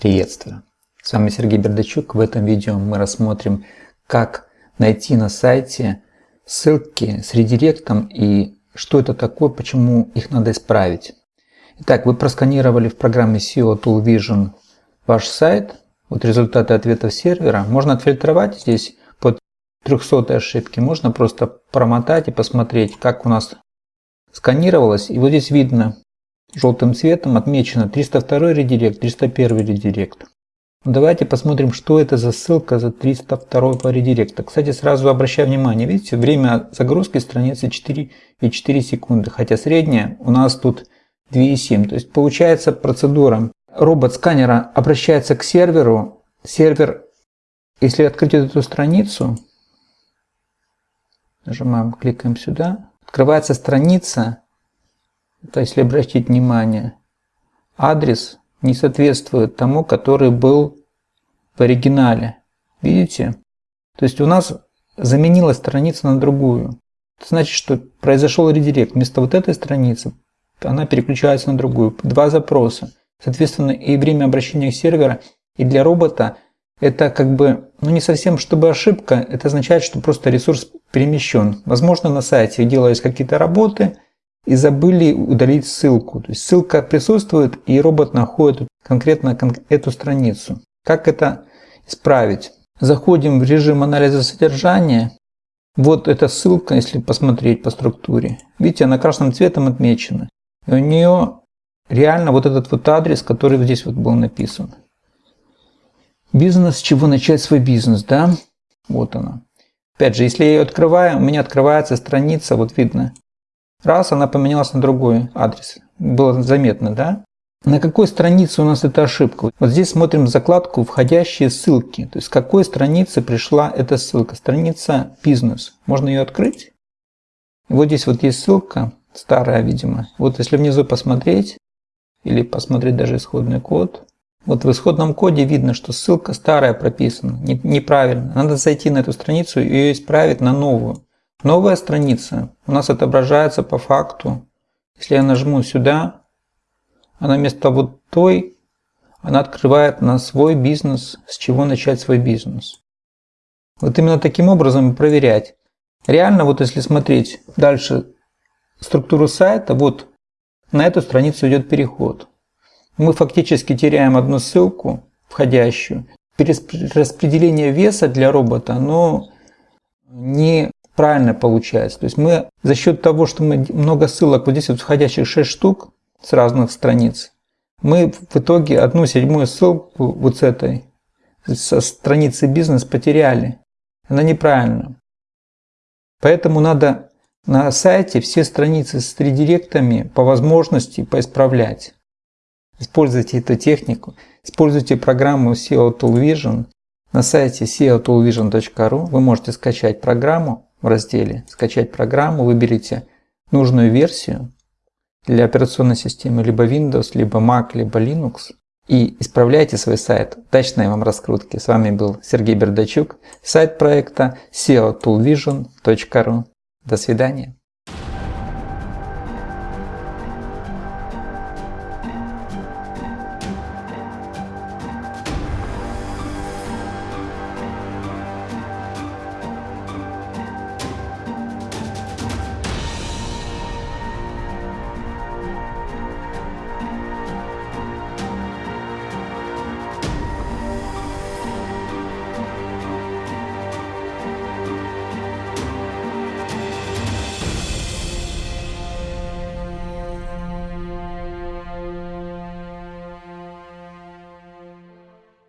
Приветствую! С вами Сергей Бердачук. В этом видео мы рассмотрим, как найти на сайте ссылки с редиректом и что это такое, почему их надо исправить. Итак, вы просканировали в программе SEO Tool Vision ваш сайт. Вот результаты ответов сервера. Можно отфильтровать здесь под 300 ошибки. Можно просто промотать и посмотреть, как у нас сканировалось. И вот здесь видно, Желтым цветом отмечено 302 редирект, 301 редирект. Давайте посмотрим, что это за ссылка за 302 редиректа. Кстати, сразу обращаю внимание, видите, время загрузки страницы 4,4 секунды, хотя средняя у нас тут 2,7. То есть получается процедура. Робот сканера обращается к серверу. Сервер, если открыть эту страницу, нажимаем, кликаем сюда, открывается страница то если обратить внимание, адрес не соответствует тому, который был в оригинале. Видите? То есть у нас заменилась страница на другую. Это значит, что произошел редирект. Вместо вот этой страницы она переключается на другую. Два запроса. Соответственно, и время обращения сервера, и для робота это как бы, ну не совсем чтобы ошибка, это означает, что просто ресурс перемещен. Возможно, на сайте делались какие-то работы, и забыли удалить ссылку. То есть ссылка присутствует, и робот находит конкретно эту страницу. Как это исправить? Заходим в режим анализа содержания. Вот эта ссылка, если посмотреть по структуре. Видите, она красным цветом отмечена. И у нее реально вот этот вот адрес, который здесь вот был написан. Бизнес, с чего начать свой бизнес, да? Вот она. Опять же, если я ее открываю, у меня открывается страница, вот видно, Раз, она поменялась на другой адрес. Было заметно, да? На какой странице у нас эта ошибка? Вот здесь смотрим закладку «Входящие ссылки». То есть с какой страницы пришла эта ссылка? Страница «Бизнес». Можно ее открыть. вот здесь вот есть ссылка, старая, видимо. Вот если внизу посмотреть, или посмотреть даже исходный код, вот в исходном коде видно, что ссылка старая прописана, неправильно. Надо зайти на эту страницу и ее исправить на новую. Новая страница у нас отображается по факту. Если я нажму сюда, она вместо вот той, она открывает на свой бизнес, с чего начать свой бизнес. Вот именно таким образом проверять. Реально, вот если смотреть дальше структуру сайта, вот на эту страницу идет переход. Мы фактически теряем одну ссылку, входящую. Перераспределение веса для робота, оно не правильно получается. То есть мы за счет того, что мы много ссылок, вот здесь вот входящих 6 штук с разных страниц, мы в итоге одну седьмую ссылку вот с этой, со страницы бизнес потеряли. Она неправильна. Поэтому надо на сайте все страницы с редиректами по возможности поисправлять. Используйте эту технику, используйте программу SEO Tool Vision. На сайте seotoolvision.ru вы можете скачать программу в разделе «Скачать программу» выберите нужную версию для операционной системы либо Windows, либо Mac, либо Linux и исправляйте свой сайт. Удачной вам раскрутки. С вами был Сергей Бердачук, сайт проекта seotoolvision.ru. До свидания.